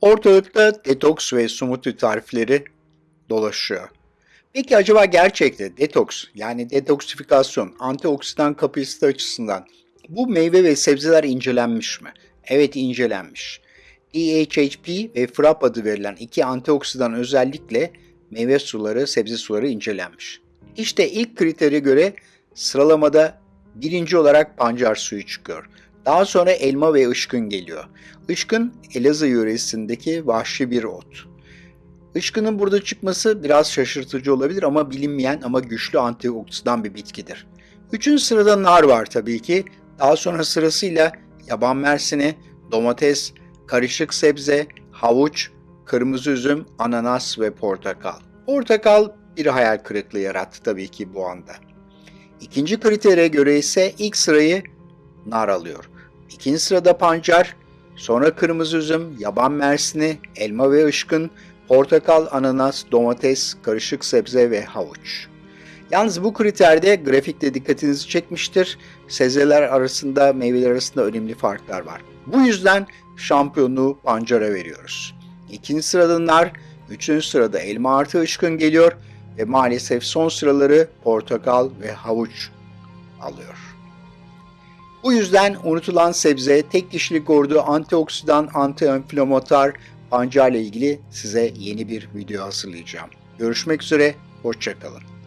Ortalıkta detoks ve smoothie tarifleri dolaşıyor. Peki acaba gerçekte detoks yani detoksifikasyon, antioksidan kapasite açısından bu meyve ve sebzeler incelenmiş mi? Evet incelenmiş. DHHP ve FRAP adı verilen iki antioksidan özellikle meyve suları, sebze suları incelenmiş. İşte ilk kritere göre sıralamada birinci olarak pancar suyu çıkıyor. Daha sonra elma ve ışkın geliyor. Işkın Elazığ yöresindeki vahşi bir ot. Işkının burada çıkması biraz şaşırtıcı olabilir ama bilinmeyen ama güçlü antioksidan bir bitkidir. Üçüncü sırada nar var tabii ki. Daha sonra sırasıyla yaban mersini, domates, karışık sebze, havuç, kırmızı üzüm, ananas ve portakal. Portakal bir hayal kırıklığı yarattı tabii ki bu anda. İkinci kritere göre ise ilk sırayı nar alıyor. İkinci sırada pancar, sonra kırmızı üzüm, yaban mersini, elma ve ışkın, portakal, ananas, domates, karışık sebze ve havuç. Yalnız bu kriterde grafikte dikkatinizi çekmiştir. Sebzeler arasında, meyveler arasında önemli farklar var. Bu yüzden şampiyonluğu pancara veriyoruz. İkinci sırada nar, üçüncü sırada elma artı ışkın geliyor ve maalesef son sıraları portakal ve havuç alıyor. Bu yüzden unutulan sebze tek kişilik ordu antioksidan, antiinflamatuar pancar ile ilgili size yeni bir video hazırlayacağım. Görüşmek üzere, hoşçakalın.